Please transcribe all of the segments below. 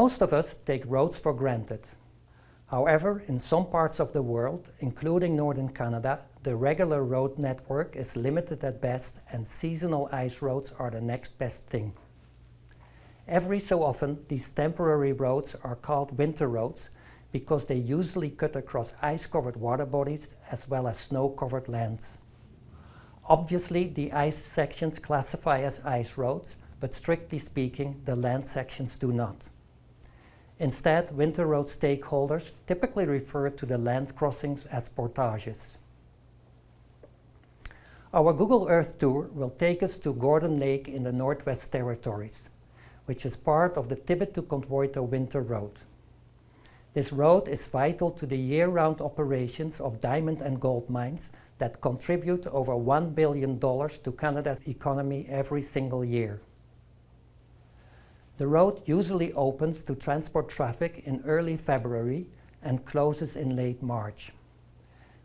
Most of us take roads for granted. However, in some parts of the world, including northern Canada, the regular road network is limited at best and seasonal ice roads are the next best thing. Every so often, these temporary roads are called winter roads because they usually cut across ice-covered water bodies as well as snow-covered lands. Obviously, the ice sections classify as ice roads, but strictly speaking, the land sections do not. Instead, winter road stakeholders typically refer to the land crossings as portages. Our Google Earth tour will take us to Gordon Lake in the Northwest Territories, which is part of the Tibbitt to Contwoyto Winter Road. This road is vital to the year-round operations of diamond and gold mines that contribute over $1 billion to Canada's economy every single year. The road usually opens to transport traffic in early February and closes in late March.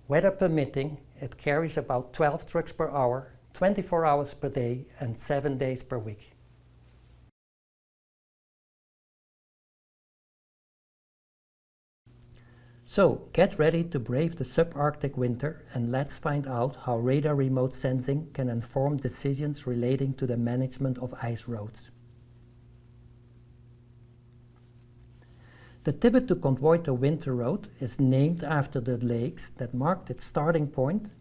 Weather permitting, it carries about 12 trucks per hour, 24 hours per day and 7 days per week. So, get ready to brave the subarctic winter and let's find out how radar remote sensing can inform decisions relating to the management of ice roads. The Tibbitt to Contwoyto Winter Road is named after the lakes that marked its starting point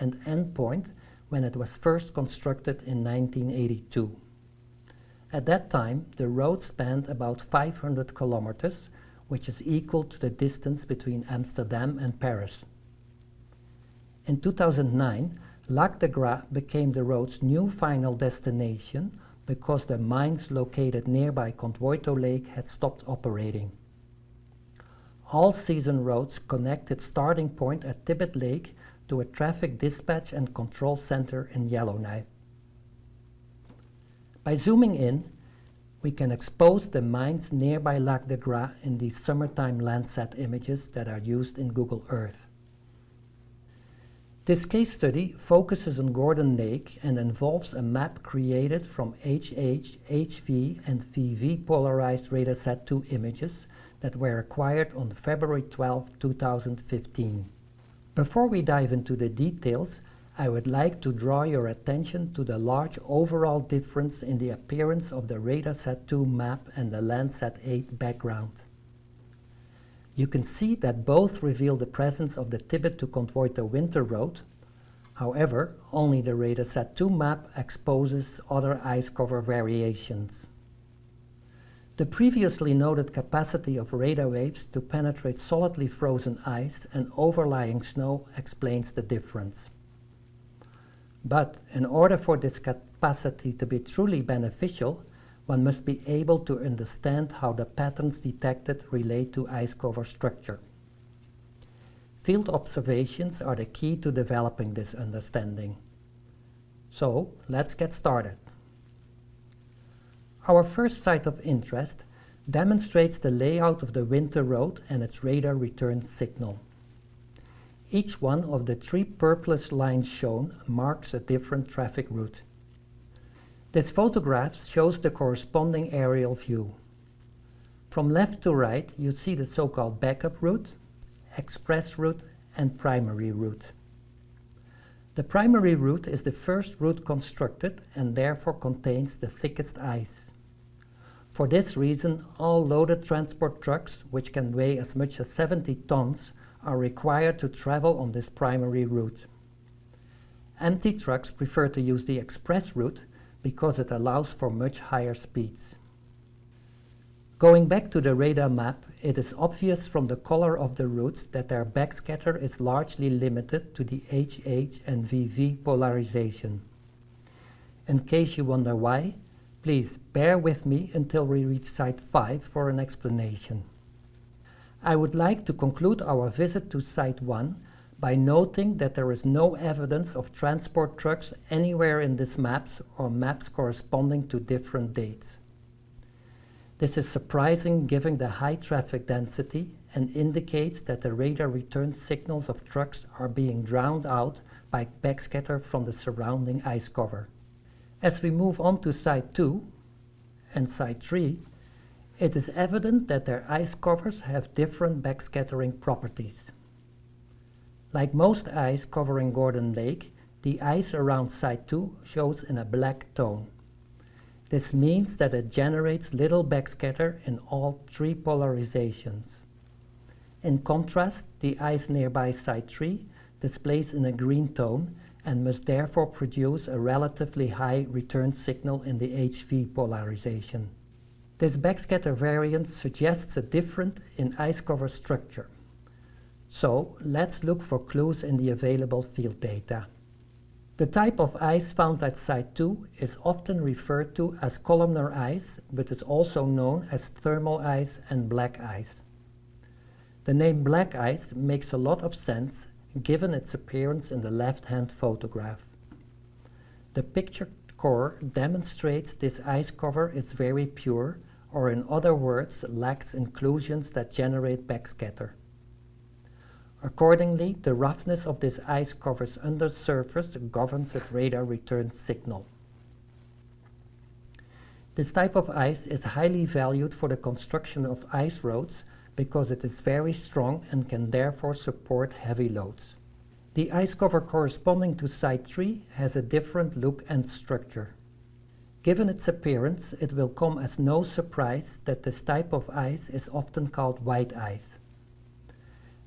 and end point when it was first constructed in 1982. At that time, the road spanned about 500 kilometers, which is equal to the distance between Amsterdam and Paris. In 2009, Lac de Gras became the road's new final destination because the mines located nearby Contwoyto Lake had stopped operating. All-season roads connect its starting point at Tibbitt Lake to a traffic dispatch and control center in Yellowknife. By zooming in, we can expose the mines nearby Lac de Gras in these summertime Landsat images that are used in Google Earth. This case study focuses on Gordon Lake and involves a map created from HH, HV and VV polarized RADARSAT-2 images that were acquired on February 12, 2015. Before we dive into the details, I would like to draw your attention to the large overall difference in the appearance of the RADARSAT-2 map and the Landsat 8 background. You can see that both reveal the presence of the Tibbitt to Contwoyto Winter Road. However, only the RADARSAT-2 map exposes other ice cover variations. The previously noted capacity of radar waves to penetrate solidly frozen ice and overlying snow explains the difference. But in order for this capacity to be truly beneficial, one must be able to understand how the patterns detected relate to ice cover structure. Field observations are the key to developing this understanding. So let's get started. Our first site of interest demonstrates the layout of the winter road and its radar return signal. Each one of the three purplish lines shown marks a different traffic route. This photograph shows the corresponding aerial view. From left to right, you see the so-called backup route, express route and primary route. The primary route is the first route constructed and therefore contains the thickest ice. For this reason, all loaded transport trucks, which can weigh as much as 70 tons, are required to travel on this primary route. Empty trucks prefer to use the express route because it allows for much higher speeds. Going back to the radar map, it is obvious from the color of the routes that their backscatter is largely limited to the HH and VV polarization. In case you wonder why, please bear with me until we reach site 5 for an explanation. I would like to conclude our visit to site 1 by noting that there is no evidence of transport trucks anywhere in these maps or maps corresponding to different dates. This is surprising given the high traffic density and indicates that the radar return signals of trucks are being drowned out by backscatter from the surrounding ice cover. As we move on to site 2 and site 3, It is evident that their ice covers have different backscattering properties. Like most ice covering Gordon Lake, the ice around Site 2 shows in a black tone. This means that it generates little backscatter in all three polarizations. In contrast, the ice nearby Site 3 displays in a green tone and must therefore produce a relatively high return signal in the HV polarization. This backscatter variance suggests a difference in ice cover structure. So let's look for clues in the available field data. The type of ice found at Site 2 is often referred to as columnar ice, but is also known as thermal ice and black ice. The name black ice makes a lot of sense given its appearance in the left-hand photograph. The picture core demonstrates this ice cover is very pure, or in other words, lacks inclusions that generate backscatter. Accordingly, the roughness of this ice cover's undersurface governs its radar return signal. This type of ice is highly valued for the construction of ice roads because it is very strong and can therefore support heavy loads. The ice cover corresponding to Site 3 has a different look and structure. Given its appearance, it will come as no surprise that this type of ice is often called white ice.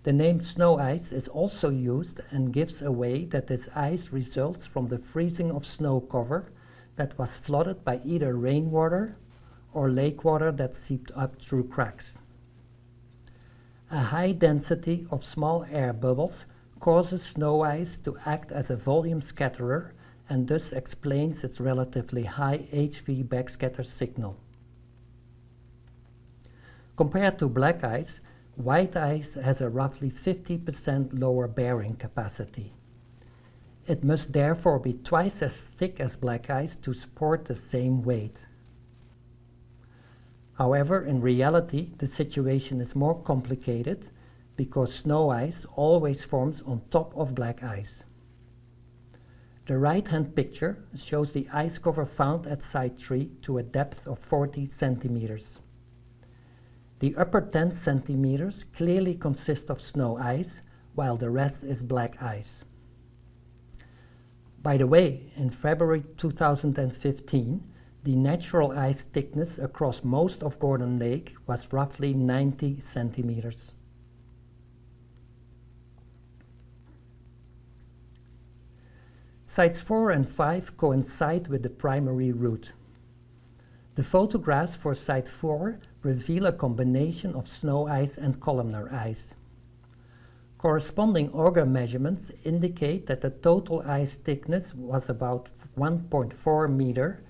The name snow ice is also used and gives away that this ice results from the freezing of snow cover that was flooded by either rainwater or lake water that seeped up through cracks. A high density of small air bubbles causes snow ice to act as a volume scatterer and thus explains its relatively high HV backscatter signal. Compared to black ice, white ice has a roughly 50% lower bearing capacity. It must therefore be twice as thick as black ice to support the same weight. However, in reality, the situation is more complicated because snow ice always forms on top of black ice. The right-hand picture shows the ice cover found at Site 3 to a depth of 40 centimeters. The upper 10 centimeters clearly consist of snow ice, while the rest is black ice. By the way, in February 2015, the natural ice thickness across most of Gordon Lake was roughly 90 centimeters. Sites 4 and 5 coincide with the primary route. The photographs for Site 4 reveal a combination of snow ice and columnar ice. Corresponding auger measurements indicate that the total ice thickness was about 1.4 meter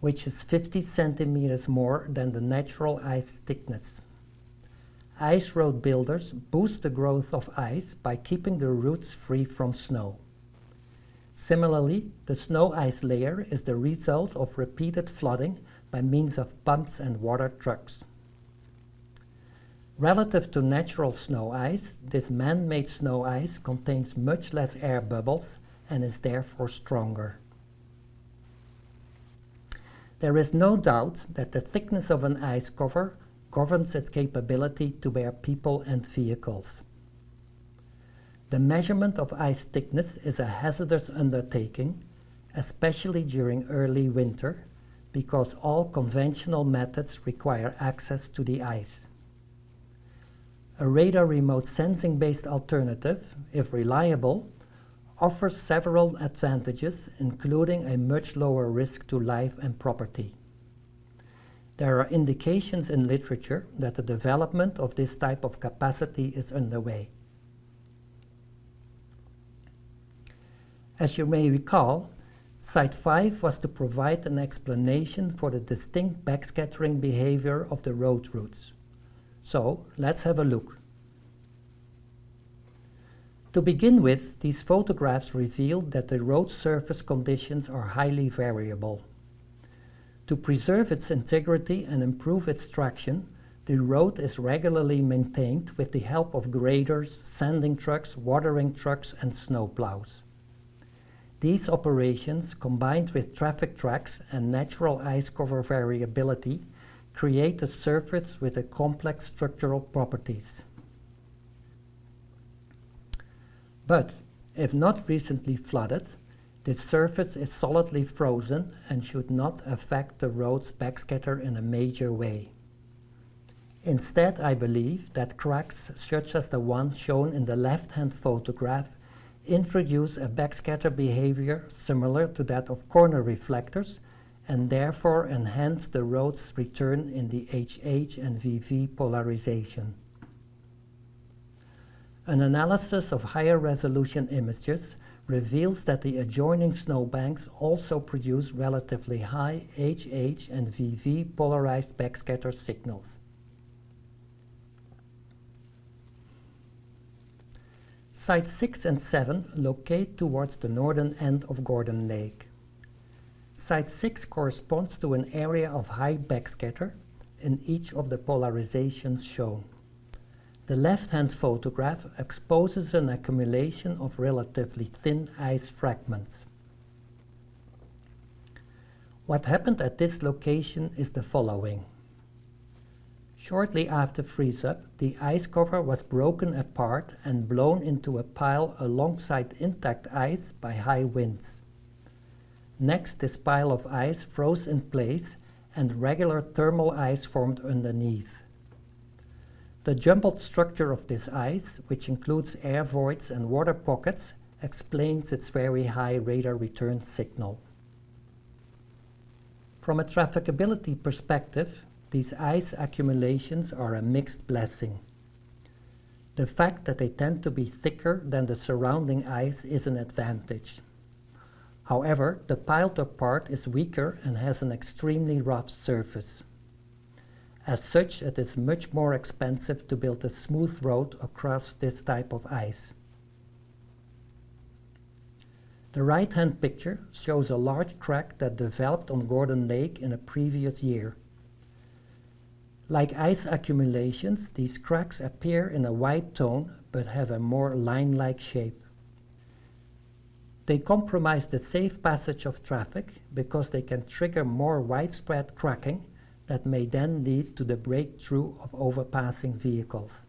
which is 50 centimeters more than the natural ice thickness. Ice road builders boost the growth of ice by keeping the routes free from snow. Similarly, the snow ice layer is the result of repeated flooding by means of pumps and water trucks. Relative to natural snow ice, this man-made snow ice contains much less air bubbles and is therefore stronger. There is no doubt that the thickness of an ice cover governs its capability to bear people and vehicles. The measurement of ice thickness is a hazardous undertaking, especially during early winter, because all conventional methods require access to the ice. A radar remote sensing based alternative, if reliable, offers several advantages, including a much lower risk to life and property. There are indications in literature that the development of this type of capacity is underway. As you may recall, Site 5 was to provide an explanation for the distinct backscattering behavior of the road routes. So let's have a look. To begin with, these photographs reveal that the road surface conditions are highly variable. To preserve its integrity and improve its traction, the road is regularly maintained with the help of graders, sanding trucks, watering trucks and snowplows. These operations, combined with traffic tracks and natural ice cover variability, create a surface with a complex structural properties. But if not recently flooded, this surface is solidly frozen and should not affect the road's backscatter in a major way. Instead, I believe that cracks such as the one shown in the left-hand photograph introduce a backscatter behavior similar to that of corner reflectors and therefore enhance the road's return in the HH and VV polarization. An analysis of higher resolution images reveals that the adjoining snowbanks also produce relatively high HH and VV polarized backscatter signals. Sites 6 and 7 locate towards the northern end of Gordon Lake. Site 6 corresponds to an area of high backscatter in each of the polarizations shown. The left-hand photograph exposes an accumulation of relatively thin ice fragments. What happened at this location is the following. Shortly after freeze-up, the ice cover was broken apart and blown into a pile alongside intact ice by high winds. Next, this pile of ice froze in place and regular thermal ice formed underneath. The jumbled structure of this ice, which includes air voids and water pockets, explains its very high radar return signal. From a trafficability perspective, these ice accumulations are a mixed blessing. The fact that they tend to be thicker than the surrounding ice is an advantage. However, the piled up part is weaker and has an extremely rough surface. As such, it is much more expensive to build a smooth road across this type of ice. The right-hand picture shows a large crack that developed on Gordon Lake in a previous year. Like ice accumulations, these cracks appear in a white tone but have a more line-like shape. They compromise the safe passage of traffic because they can trigger more widespread cracking that may then lead to the breakthrough of overpassing vehicles.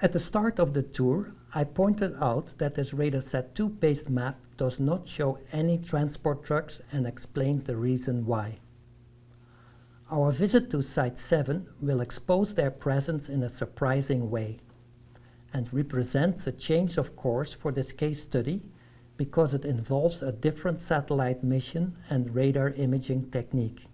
At the start of the tour, I pointed out that this RadarSat 2 based map does not show any transport trucks and explained the reason why. Our visit to Site 7 will expose their presence in a surprising way and represents a change of course for this case study because it involves a different satellite mission and radar imaging technique.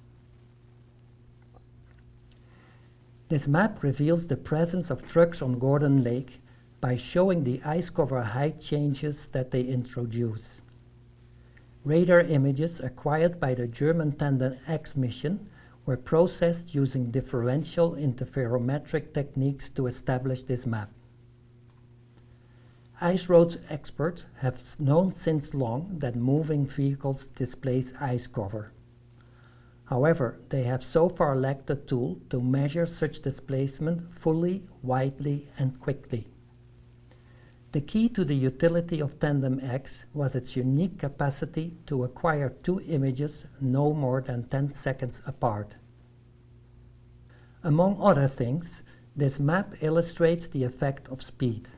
This map reveals the presence of trucks on Gordon Lake by showing the ice cover height changes that they introduce. Radar images acquired by the German Tandem X mission were processed using differential interferometric techniques to establish this map. Ice road experts have known since long that moving vehicles displace ice cover. However, they have so far lacked a tool to measure such displacement fully, widely and quickly. The key to the utility of Tandem X was its unique capacity to acquire two images no more than 10 seconds apart. Among other things, this map illustrates the effect of speed.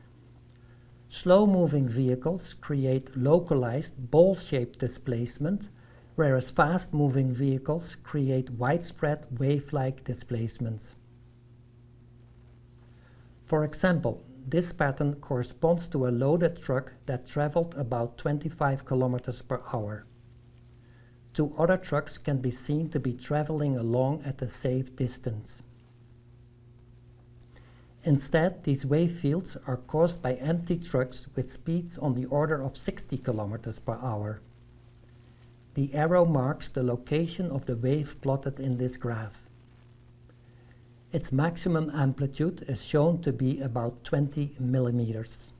Slow-moving vehicles create localized ball-shaped displacement, whereas fast-moving vehicles create widespread wave-like displacements. For example, this pattern corresponds to a loaded truck that traveled about 25 kilometers per hour. Two other trucks can be seen to be traveling along at a safe distance. Instead, these wave fields are caused by empty trucks with speeds on the order of 60 kilometers per hour. The arrow marks the location of the wave plotted in this graph. Its maximum amplitude is shown to be about 20 millimeters.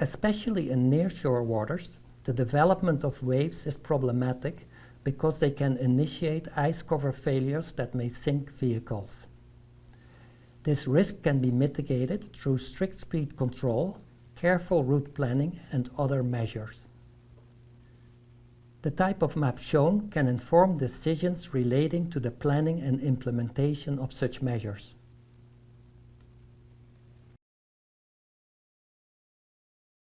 Especially in nearshore waters, the development of waves is problematic because they can initiate ice cover failures that may sink vehicles. This risk can be mitigated through strict speed control, careful route planning and other measures. The type of map shown can inform decisions relating to the planning and implementation of such measures.